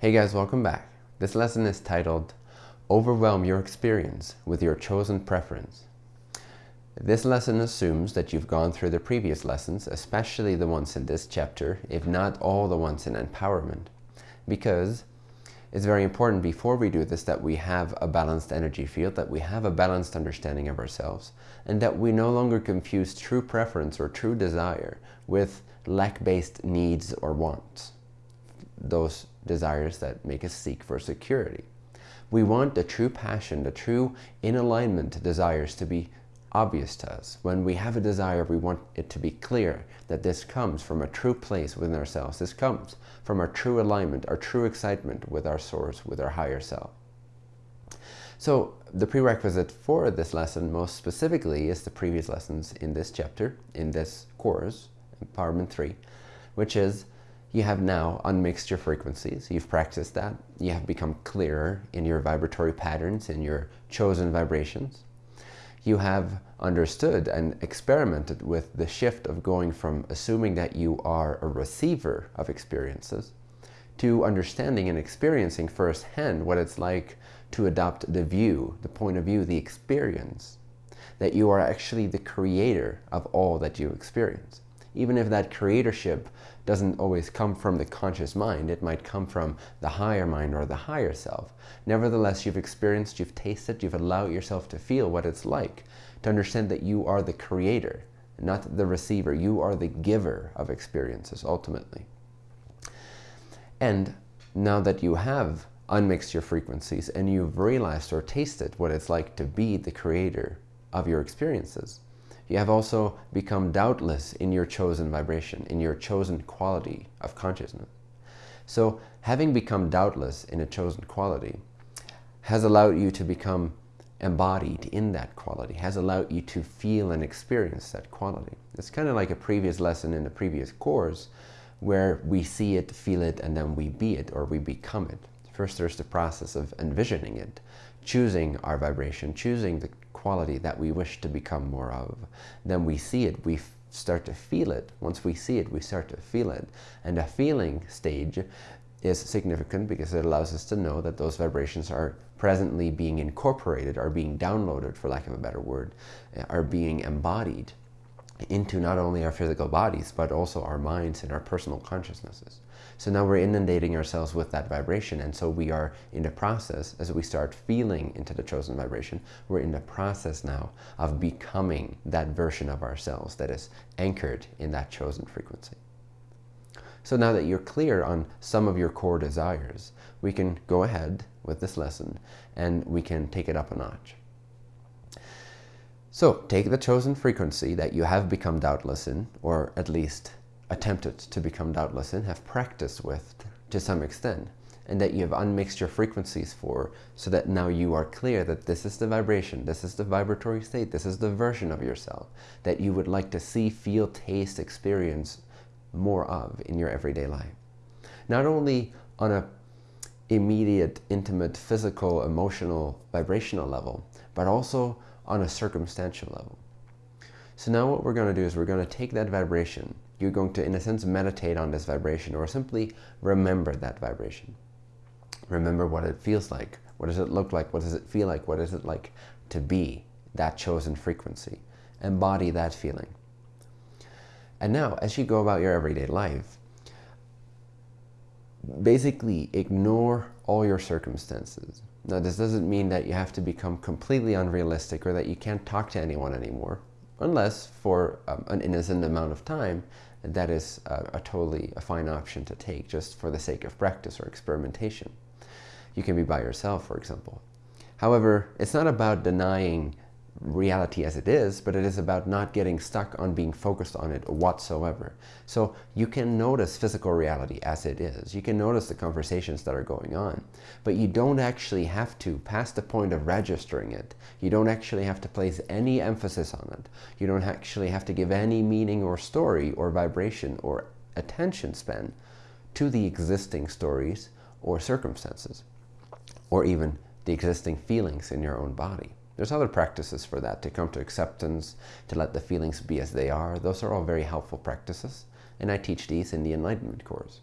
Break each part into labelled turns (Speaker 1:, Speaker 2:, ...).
Speaker 1: Hey guys, welcome back. This lesson is titled Overwhelm Your Experience with Your Chosen Preference. This lesson assumes that you've gone through the previous lessons, especially the ones in this chapter, if not all the ones in empowerment, because it's very important before we do this that we have a balanced energy field, that we have a balanced understanding of ourselves, and that we no longer confuse true preference or true desire with lack-based needs or wants those desires that make us seek for security. We want the true passion, the true in alignment desires to be obvious to us. When we have a desire, we want it to be clear that this comes from a true place within ourselves. This comes from our true alignment, our true excitement with our source, with our higher self. So the prerequisite for this lesson most specifically is the previous lessons in this chapter, in this course, Empowerment 3, which is you have now unmixed your frequencies. You've practiced that. You have become clearer in your vibratory patterns, in your chosen vibrations. You have understood and experimented with the shift of going from assuming that you are a receiver of experiences to understanding and experiencing firsthand what it's like to adopt the view, the point of view, the experience, that you are actually the creator of all that you experience even if that creatorship doesn't always come from the conscious mind, it might come from the higher mind or the higher self. Nevertheless, you've experienced, you've tasted, you've allowed yourself to feel what it's like, to understand that you are the creator, not the receiver. You are the giver of experiences, ultimately. And now that you have unmixed your frequencies and you've realized or tasted what it's like to be the creator of your experiences, you have also become doubtless in your chosen vibration, in your chosen quality of consciousness. So having become doubtless in a chosen quality has allowed you to become embodied in that quality, has allowed you to feel and experience that quality. It's kind of like a previous lesson in the previous course where we see it, feel it, and then we be it or we become it. First, there's the process of envisioning it, choosing our vibration, choosing the quality that we wish to become more of. Then we see it, we start to feel it. Once we see it, we start to feel it. And a feeling stage is significant because it allows us to know that those vibrations are presently being incorporated, are being downloaded, for lack of a better word, eh, are being embodied into not only our physical bodies, but also our minds and our personal consciousnesses. So now we're inundating ourselves with that vibration. And so we are in the process, as we start feeling into the chosen vibration, we're in the process now of becoming that version of ourselves that is anchored in that chosen frequency. So now that you're clear on some of your core desires, we can go ahead with this lesson and we can take it up a notch. So take the chosen frequency that you have become doubtless in, or at least attempted to become doubtless in, have practiced with to some extent, and that you have unmixed your frequencies for, so that now you are clear that this is the vibration, this is the vibratory state, this is the version of yourself that you would like to see, feel, taste, experience more of in your everyday life. Not only on a immediate, intimate, physical, emotional, vibrational level, but also on a circumstantial level. So now what we're going to do is we're going to take that vibration. You're going to, in a sense, meditate on this vibration or simply remember that vibration. Remember what it feels like. What does it look like? What does it feel like? What is it like to be that chosen frequency? Embody that feeling. And now, as you go about your everyday life, basically ignore all your circumstances. Now, this doesn't mean that you have to become completely unrealistic or that you can't talk to anyone anymore, unless for um, an innocent amount of time, that is a, a totally a fine option to take just for the sake of practice or experimentation. You can be by yourself, for example. However, it's not about denying reality as it is, but it is about not getting stuck on being focused on it whatsoever. So you can notice physical reality as it is. You can notice the conversations that are going on, but you don't actually have to, past the point of registering it, you don't actually have to place any emphasis on it. You don't actually have to give any meaning or story or vibration or attention span to the existing stories or circumstances, or even the existing feelings in your own body. There's other practices for that, to come to acceptance, to let the feelings be as they are. Those are all very helpful practices, and I teach these in the Enlightenment course.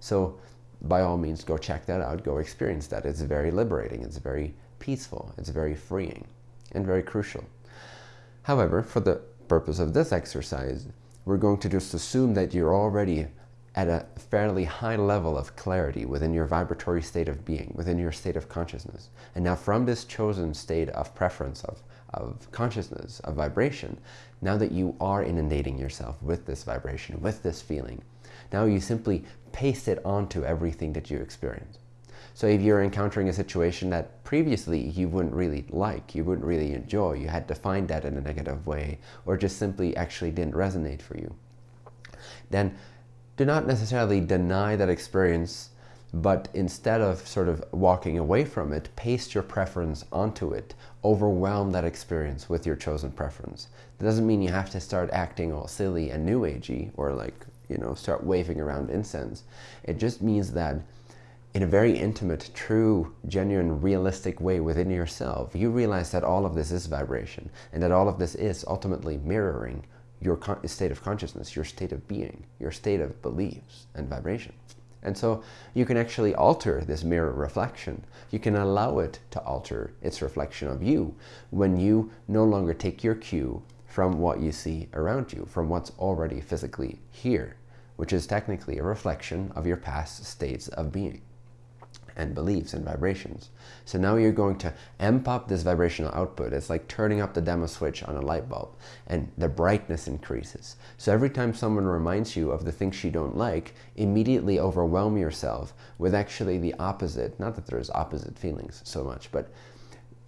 Speaker 1: So by all means, go check that out, go experience that. It's very liberating, it's very peaceful, it's very freeing, and very crucial. However, for the purpose of this exercise, we're going to just assume that you're already at a fairly high level of clarity within your vibratory state of being, within your state of consciousness. And now from this chosen state of preference, of, of consciousness, of vibration, now that you are inundating yourself with this vibration, with this feeling, now you simply paste it onto everything that you experience. So if you're encountering a situation that previously you wouldn't really like, you wouldn't really enjoy, you had defined that in a negative way, or just simply actually didn't resonate for you, then do not necessarily deny that experience, but instead of sort of walking away from it, paste your preference onto it. Overwhelm that experience with your chosen preference. That doesn't mean you have to start acting all silly and new agey or like, you know, start waving around incense. It just means that in a very intimate, true, genuine, realistic way within yourself, you realize that all of this is vibration and that all of this is ultimately mirroring your state of consciousness, your state of being, your state of beliefs and vibration. And so you can actually alter this mirror reflection. You can allow it to alter its reflection of you when you no longer take your cue from what you see around you, from what's already physically here, which is technically a reflection of your past states of being and beliefs and vibrations. So now you're going to amp up this vibrational output. It's like turning up the dimmer switch on a light bulb and the brightness increases. So every time someone reminds you of the things you don't like, immediately overwhelm yourself with actually the opposite. Not that there's opposite feelings so much, but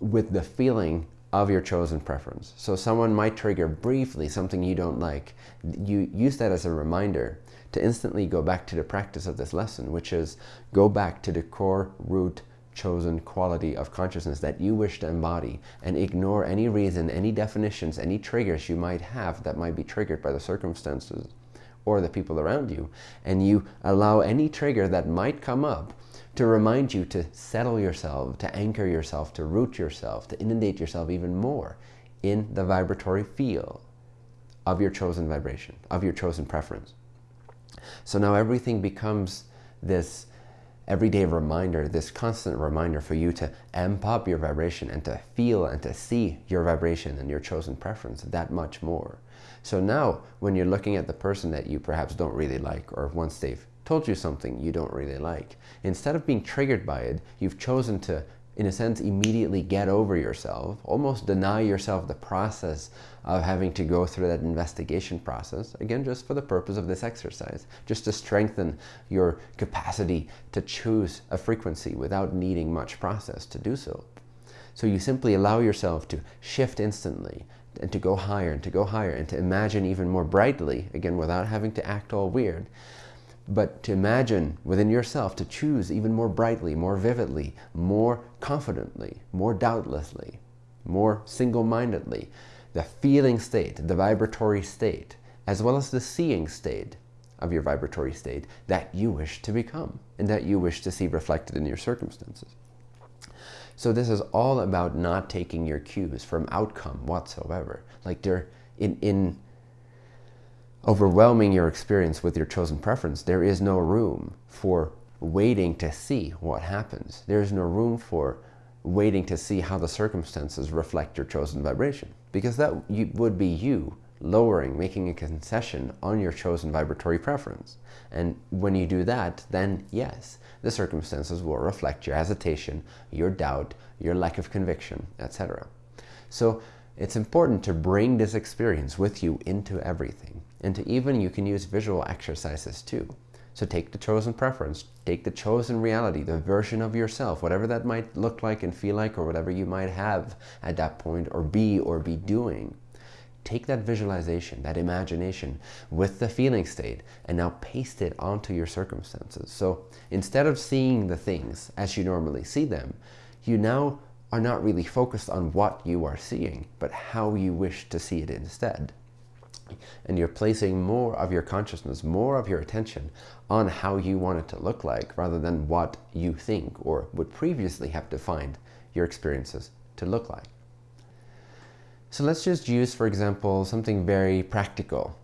Speaker 1: with the feeling of your chosen preference. So someone might trigger briefly something you don't like. You use that as a reminder to instantly go back to the practice of this lesson, which is go back to the core root chosen quality of consciousness that you wish to embody and ignore any reason, any definitions, any triggers you might have that might be triggered by the circumstances or the people around you. And you allow any trigger that might come up to remind you to settle yourself, to anchor yourself, to root yourself, to inundate yourself even more in the vibratory field of your chosen vibration, of your chosen preference. So now everything becomes this everyday reminder, this constant reminder for you to amp up your vibration and to feel and to see your vibration and your chosen preference that much more. So now when you're looking at the person that you perhaps don't really like or once they've told you something you don't really like, instead of being triggered by it, you've chosen to in a sense, immediately get over yourself, almost deny yourself the process of having to go through that investigation process, again, just for the purpose of this exercise, just to strengthen your capacity to choose a frequency without needing much process to do so. So you simply allow yourself to shift instantly and to go higher and to go higher and to imagine even more brightly, again, without having to act all weird, but to imagine within yourself to choose even more brightly, more vividly, more confidently, more doubtlessly, more single-mindedly, the feeling state, the vibratory state, as well as the seeing state of your vibratory state that you wish to become and that you wish to see reflected in your circumstances. So this is all about not taking your cues from outcome whatsoever. Like they're in, in overwhelming your experience with your chosen preference, there is no room for waiting to see what happens. There is no room for waiting to see how the circumstances reflect your chosen vibration. Because that would be you lowering, making a concession on your chosen vibratory preference. And when you do that, then yes, the circumstances will reflect your hesitation, your doubt, your lack of conviction, etc. So it's important to bring this experience with you into everything. And to even, you can use visual exercises too. So take the chosen preference, take the chosen reality, the version of yourself, whatever that might look like and feel like, or whatever you might have at that point, or be, or be doing. Take that visualization, that imagination with the feeling state, and now paste it onto your circumstances. So instead of seeing the things as you normally see them, you now are not really focused on what you are seeing, but how you wish to see it instead. And you're placing more of your consciousness, more of your attention on how you want it to look like rather than what you think or would previously have defined your experiences to look like. So let's just use, for example, something very practical.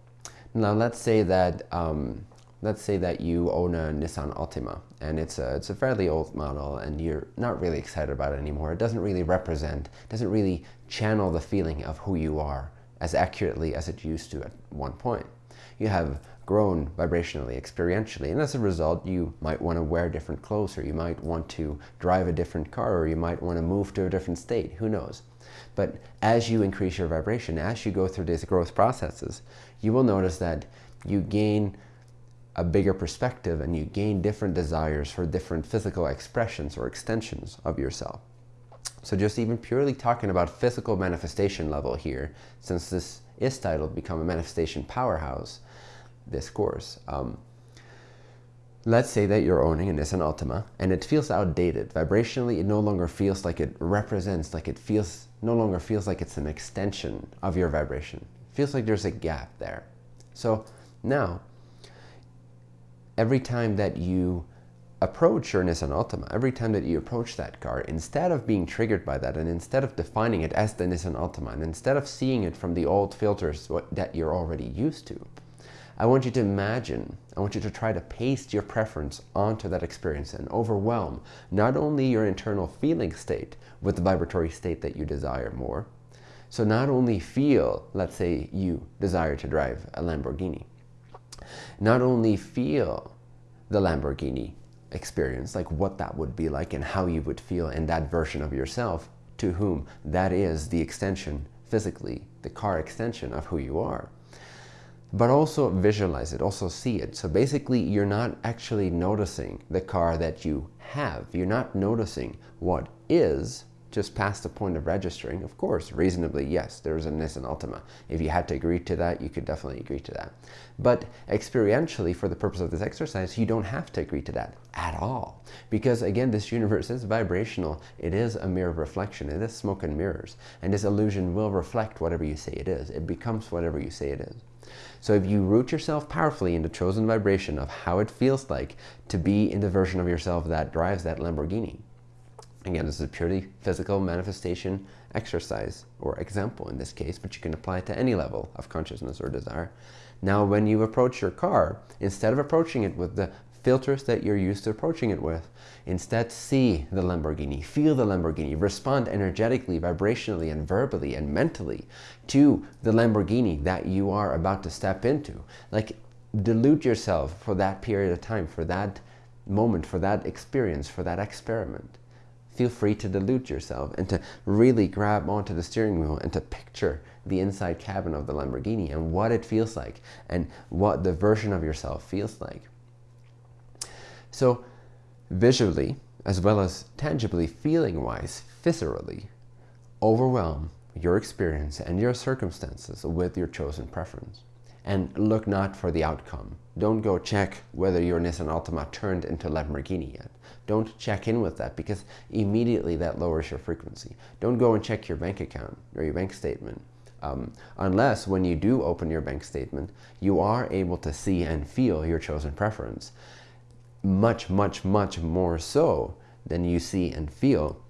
Speaker 1: Now let's say that um, let's say that you own a Nissan Altima and it's a, it's a fairly old model and you're not really excited about it anymore. It doesn't really represent, doesn't really channel the feeling of who you are as accurately as it used to at one point. You have grown vibrationally, experientially, and as a result, you might want to wear different clothes, or you might want to drive a different car, or you might want to move to a different state, who knows. But as you increase your vibration, as you go through these growth processes, you will notice that you gain a bigger perspective and you gain different desires for different physical expressions or extensions of yourself. So just even purely talking about physical manifestation level here, since this is titled Become a Manifestation Powerhouse, this course. Um, let's say that you're owning a Nissan Altima and it feels outdated. Vibrationally, it no longer feels like it represents, like it feels, no longer feels like it's an extension of your vibration. It feels like there's a gap there. So now, every time that you approach your Nissan Altima, every time that you approach that car, instead of being triggered by that and instead of defining it as the Nissan Altima and instead of seeing it from the old filters that you're already used to, I want you to imagine, I want you to try to paste your preference onto that experience and overwhelm not only your internal feeling state with the vibratory state that you desire more. So not only feel, let's say you desire to drive a Lamborghini, not only feel the Lamborghini experience, like what that would be like and how you would feel in that version of yourself to whom that is the extension, physically, the car extension of who you are but also visualize it, also see it. So basically, you're not actually noticing the car that you have. You're not noticing what is just past the point of registering. Of course, reasonably, yes, there's a Nissan Altima. If you had to agree to that, you could definitely agree to that. But experientially, for the purpose of this exercise, you don't have to agree to that at all. Because again, this universe is vibrational. It is a mirror reflection. It is smoke and mirrors. And this illusion will reflect whatever you say it is. It becomes whatever you say it is. So if you root yourself powerfully in the chosen vibration of how it feels like to be in the version of yourself that drives that Lamborghini. Again, this is a purely physical manifestation exercise or example in this case, but you can apply it to any level of consciousness or desire. Now, when you approach your car, instead of approaching it with the filters that you're used to approaching it with. Instead, see the Lamborghini, feel the Lamborghini, respond energetically, vibrationally, and verbally and mentally to the Lamborghini that you are about to step into. Like, dilute yourself for that period of time, for that moment, for that experience, for that experiment. Feel free to dilute yourself and to really grab onto the steering wheel and to picture the inside cabin of the Lamborghini and what it feels like and what the version of yourself feels like. So visually, as well as tangibly, feeling-wise, viscerally, overwhelm your experience and your circumstances with your chosen preference. And look not for the outcome. Don't go check whether your Nissan Altima turned into Lamborghini yet. Don't check in with that because immediately that lowers your frequency. Don't go and check your bank account or your bank statement. Um, unless when you do open your bank statement, you are able to see and feel your chosen preference much, much, much more so than you see and feel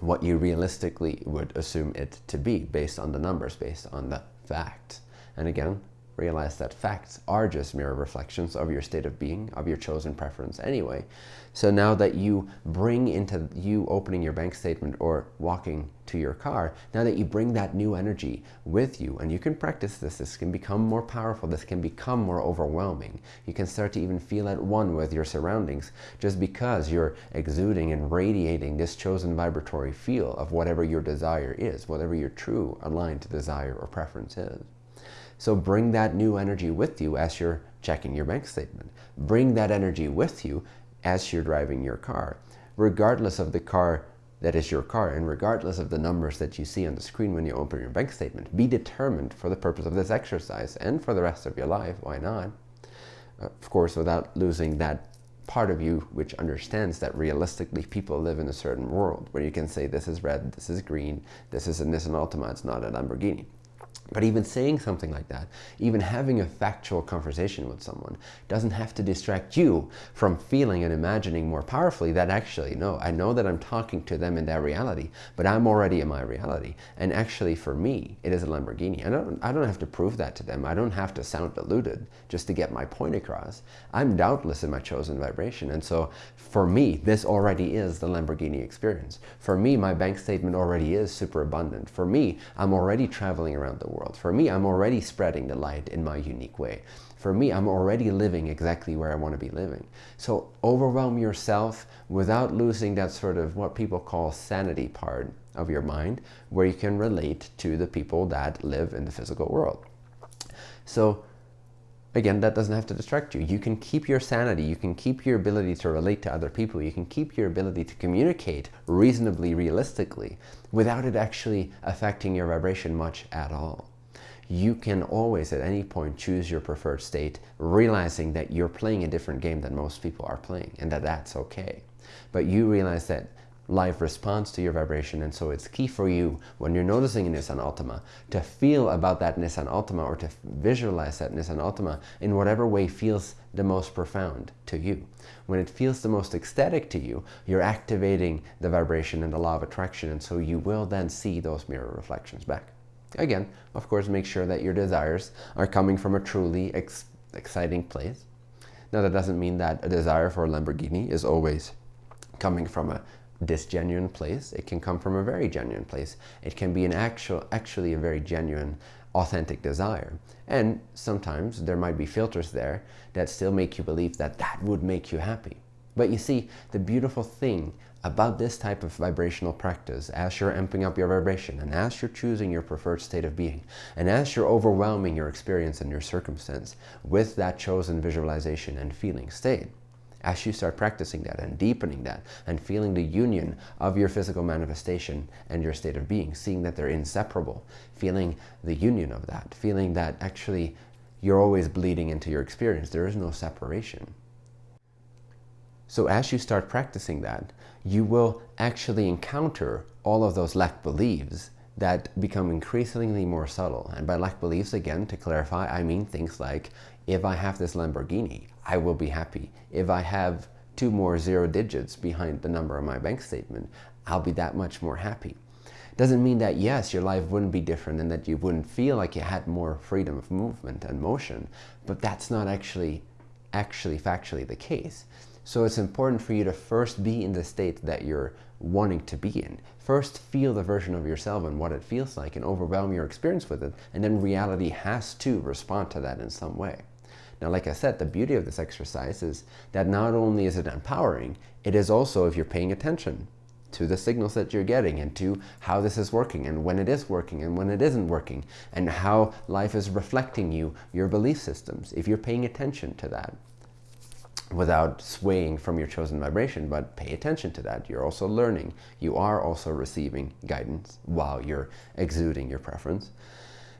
Speaker 1: what you realistically would assume it to be based on the numbers, based on the facts. And again, realize that facts are just mirror reflections of your state of being, of your chosen preference anyway. So now that you bring into you opening your bank statement or walking to your car, now that you bring that new energy with you and you can practice this, this can become more powerful, this can become more overwhelming. You can start to even feel at one with your surroundings just because you're exuding and radiating this chosen vibratory feel of whatever your desire is, whatever your true aligned desire or preference is. So bring that new energy with you as you're checking your bank statement. Bring that energy with you as you're driving your car, regardless of the car that is your car and regardless of the numbers that you see on the screen when you open your bank statement. Be determined for the purpose of this exercise and for the rest of your life. Why not? Of course, without losing that part of you which understands that realistically people live in a certain world where you can say this is red, this is green, this is a Nissan Altima, it's not a Lamborghini. But even saying something like that, even having a factual conversation with someone doesn't have to distract you from feeling and imagining more powerfully that actually, no, I know that I'm talking to them in their reality, but I'm already in my reality. And actually for me, it is a Lamborghini. I don't, I don't have to prove that to them. I don't have to sound deluded just to get my point across. I'm doubtless in my chosen vibration. And so for me, this already is the Lamborghini experience. For me, my bank statement already is super abundant. For me, I'm already traveling around the world. For me, I'm already spreading the light in my unique way. For me, I'm already living exactly where I want to be living. So overwhelm yourself without losing that sort of what people call sanity part of your mind, where you can relate to the people that live in the physical world. So again, that doesn't have to distract you. You can keep your sanity. You can keep your ability to relate to other people. You can keep your ability to communicate reasonably, realistically, without it actually affecting your vibration much at all you can always at any point choose your preferred state, realizing that you're playing a different game than most people are playing and that that's okay. But you realize that life responds to your vibration and so it's key for you when you're noticing a Nissan Altima to feel about that Nissan Altima or to visualize that Nissan Altima in whatever way feels the most profound to you. When it feels the most ecstatic to you, you're activating the vibration and the law of attraction and so you will then see those mirror reflections back. Again, of course, make sure that your desires are coming from a truly ex exciting place. Now, that doesn't mean that a desire for a Lamborghini is always coming from a disgenuine place. It can come from a very genuine place. It can be an actual, actually a very genuine, authentic desire. And sometimes there might be filters there that still make you believe that that would make you happy. But you see, the beautiful thing about this type of vibrational practice as you're amping up your vibration and as you're choosing your preferred state of being and as you're overwhelming your experience and your circumstance with that chosen visualization and feeling state. As you start practicing that and deepening that and feeling the union of your physical manifestation and your state of being, seeing that they're inseparable, feeling the union of that, feeling that actually you're always bleeding into your experience. There is no separation. So as you start practicing that, you will actually encounter all of those lack beliefs that become increasingly more subtle. And by lack beliefs, again, to clarify, I mean things like, if I have this Lamborghini, I will be happy. If I have two more zero digits behind the number on my bank statement, I'll be that much more happy. Doesn't mean that, yes, your life wouldn't be different and that you wouldn't feel like you had more freedom of movement and motion, but that's not actually, actually factually the case. So it's important for you to first be in the state that you're wanting to be in. First feel the version of yourself and what it feels like and overwhelm your experience with it. And then reality has to respond to that in some way. Now, like I said, the beauty of this exercise is that not only is it empowering, it is also if you're paying attention to the signals that you're getting and to how this is working and when it is working and when it isn't working and how life is reflecting you, your belief systems, if you're paying attention to that without swaying from your chosen vibration, but pay attention to that. You're also learning. You are also receiving guidance while you're exuding your preference.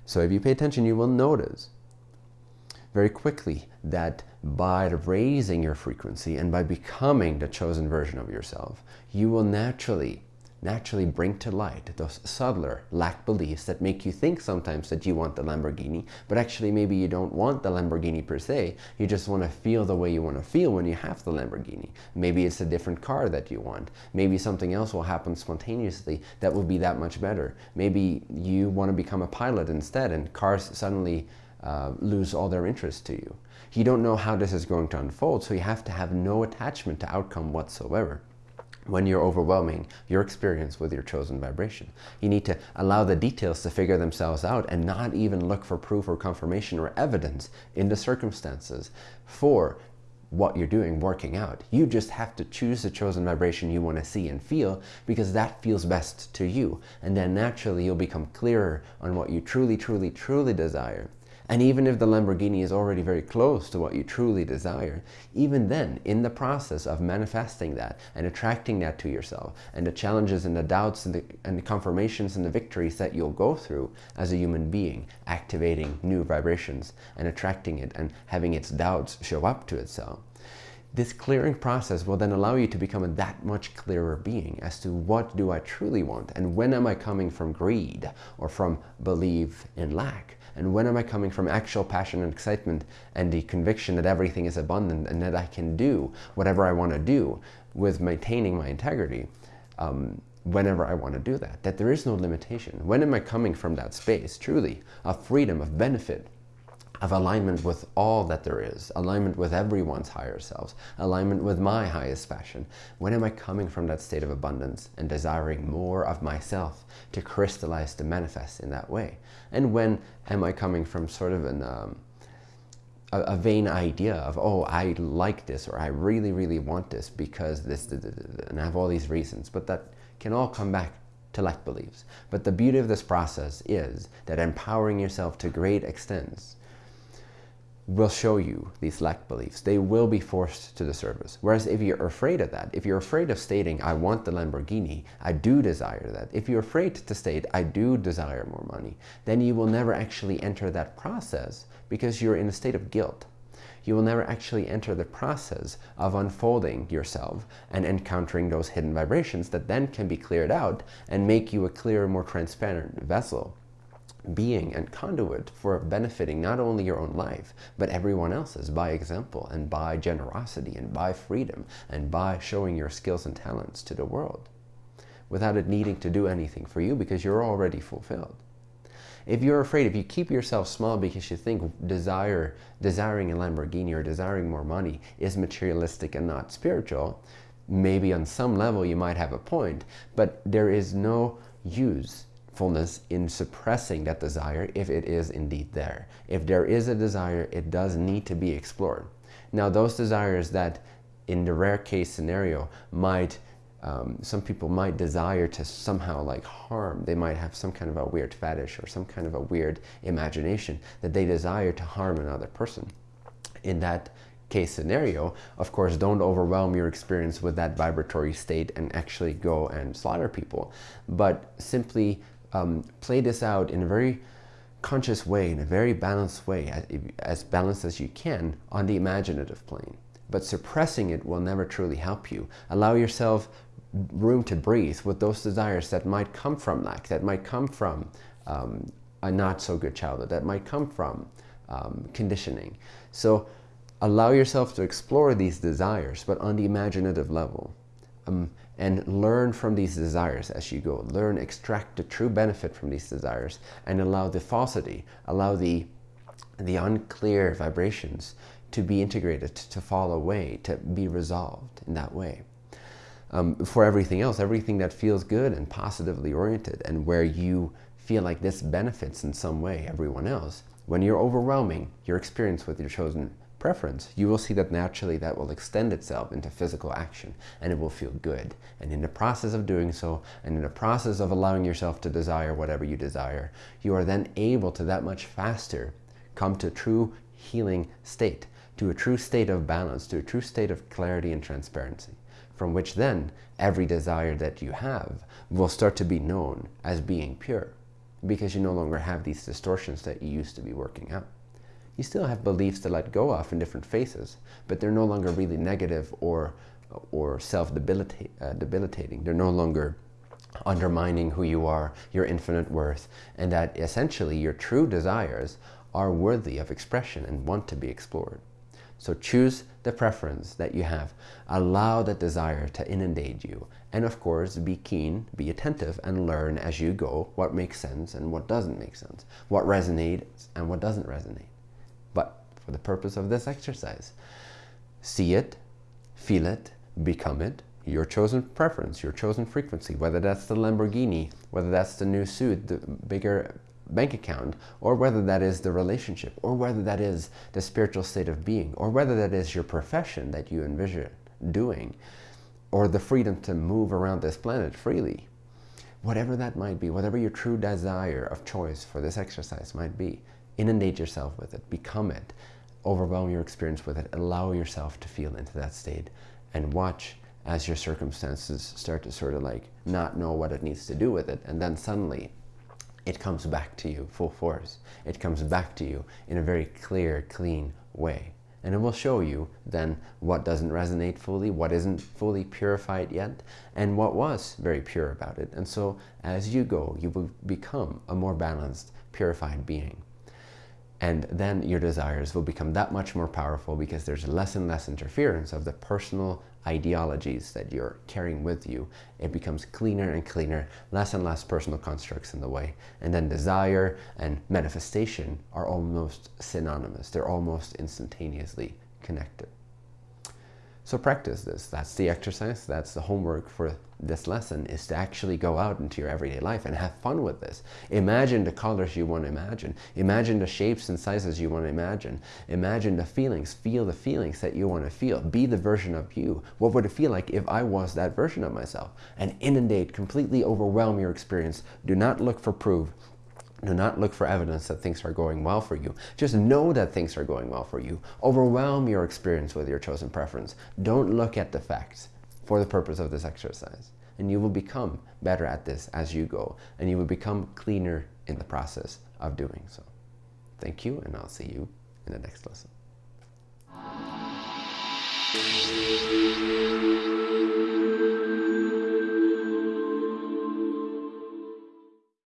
Speaker 1: So if you pay attention, you will notice very quickly that by raising your frequency and by becoming the chosen version of yourself, you will naturally naturally bring to light those subtler lack beliefs that make you think sometimes that you want the Lamborghini, but actually maybe you don't want the Lamborghini per se. You just want to feel the way you want to feel when you have the Lamborghini. Maybe it's a different car that you want. Maybe something else will happen spontaneously that will be that much better. Maybe you want to become a pilot instead and cars suddenly uh, lose all their interest to you. You don't know how this is going to unfold, so you have to have no attachment to outcome whatsoever when you're overwhelming your experience with your chosen vibration. You need to allow the details to figure themselves out and not even look for proof or confirmation or evidence in the circumstances for what you're doing working out. You just have to choose the chosen vibration you want to see and feel because that feels best to you. And then naturally you'll become clearer on what you truly, truly, truly desire and even if the Lamborghini is already very close to what you truly desire, even then, in the process of manifesting that and attracting that to yourself, and the challenges and the doubts and the, and the confirmations and the victories that you'll go through as a human being, activating new vibrations and attracting it and having its doubts show up to itself, This clearing process will then allow you to become a that much clearer being as to what do I truly want and when am I coming from greed or from belief in lack and when am I coming from actual passion and excitement and the conviction that everything is abundant and that I can do whatever I want to do with maintaining my integrity um, whenever I want to do that, that there is no limitation. When am I coming from that space, truly, of freedom, of benefit, of alignment with all that there is, alignment with everyone's higher selves, alignment with my highest passion. When am I coming from that state of abundance and desiring more of myself to crystallize, to manifest in that way? And when am I coming from sort of an, um, a, a, vain idea of, oh, I like this or I really, really want this because this, and I have all these reasons, but that can all come back to lack beliefs. But the beauty of this process is that empowering yourself to great extents will show you these lack beliefs. They will be forced to the service. Whereas if you're afraid of that, if you're afraid of stating, I want the Lamborghini, I do desire that. If you're afraid to state, I do desire more money, then you will never actually enter that process because you're in a state of guilt. You will never actually enter the process of unfolding yourself and encountering those hidden vibrations that then can be cleared out and make you a clearer, more transparent vessel being and conduit for benefiting not only your own life, but everyone else's by example and by generosity and by freedom and by showing your skills and talents to the world without it needing to do anything for you because you're already fulfilled. If you're afraid, if you keep yourself small because you think desire, desiring a Lamborghini or desiring more money is materialistic and not spiritual, maybe on some level you might have a point, but there is no use fullness in suppressing that desire if it is indeed there. If there is a desire, it does need to be explored. Now those desires that in the rare case scenario might um, some people might desire to somehow like harm. They might have some kind of a weird fetish or some kind of a weird imagination that they desire to harm another person. In that case scenario, of course, don't overwhelm your experience with that vibratory state and actually go and slaughter people, but simply um, play this out in a very conscious way, in a very balanced way, as, balanced as you can on the imaginative plane. But suppressing it will never truly help you. Allow yourself room to breathe with those desires that might come from lack, that might come from um, a not so good childhood, that might come from um, conditioning. So allow yourself to explore these desires, but on the imaginative level. Um, and learn from these desires as you go. Learn, extract the true benefit from these desires and allow the falsity, allow the, the unclear vibrations to be integrated, to fall away, to be resolved in that way. Um, for everything else, everything that feels good and positively oriented and where you feel like this benefits in some way everyone else, when you're overwhelming your experience with your chosen preference, you will see that naturally that will extend itself into physical action and it will feel good. And in the process of doing so, and in the process of allowing yourself to desire whatever you desire, you are then able to that much faster come to true healing state, to a true state of balance, to a true state of clarity and transparency, from which then every desire that you have will start to be known as being pure because you no longer have these distortions that you used to be working out you still have beliefs to let go of in different phases, but they're no longer really negative or, or self-debilitating. Uh, they're no longer undermining who you are, your infinite worth, and that essentially your true desires are worthy of expression and want to be explored. So choose the preference that you have. Allow that desire to inundate you. And of course, be keen, be attentive, and learn as you go what makes sense and what doesn't make sense, what resonates and what doesn't resonate for the purpose of this exercise. See it, feel it, become it, your chosen preference, your chosen frequency, whether that's the Lamborghini, whether that's the new suit, the bigger bank account, or whether that is the relationship, or whether that is the spiritual state of being, or whether that is your profession that you envision doing, or the freedom to move around this planet freely. Whatever that might be, whatever your true desire of choice for this exercise might be, inundate yourself with it, become it, overwhelm your experience with it, allow yourself to feel into that state and watch as your circumstances start to sort of like not know what it needs to do with it. And then suddenly it comes back to you full force. It comes back to you in a very clear, clean way. And it will show you then what doesn't resonate fully, what isn't fully purified yet, and what was very pure about it. And so as you go, you will become a more balanced, purified being. And then your desires will become that much more powerful because there's less and less interference of the personal ideologies that you're carrying with you. It becomes cleaner and cleaner, less and less personal constructs in the way. And then desire and manifestation are almost synonymous. They're almost instantaneously connected. So practice this. That's the exercise. That's the homework for this lesson is to actually go out into your everyday life and have fun with this. Imagine the colors you want to imagine. Imagine the shapes and sizes you want to imagine. Imagine the feelings. Feel the feelings that you want to feel. Be the version of you. What would it feel like if I was that version of myself? And inundate, completely overwhelm your experience. Do not look for proof. Do not look for evidence that things are going well for you. Just know that things are going well for you. Overwhelm your experience with your chosen preference. Don't look at the facts for the purpose of this exercise. And you will become better at this as you go. And you will become cleaner in the process of doing so. Thank you, and I'll see you in the next lesson.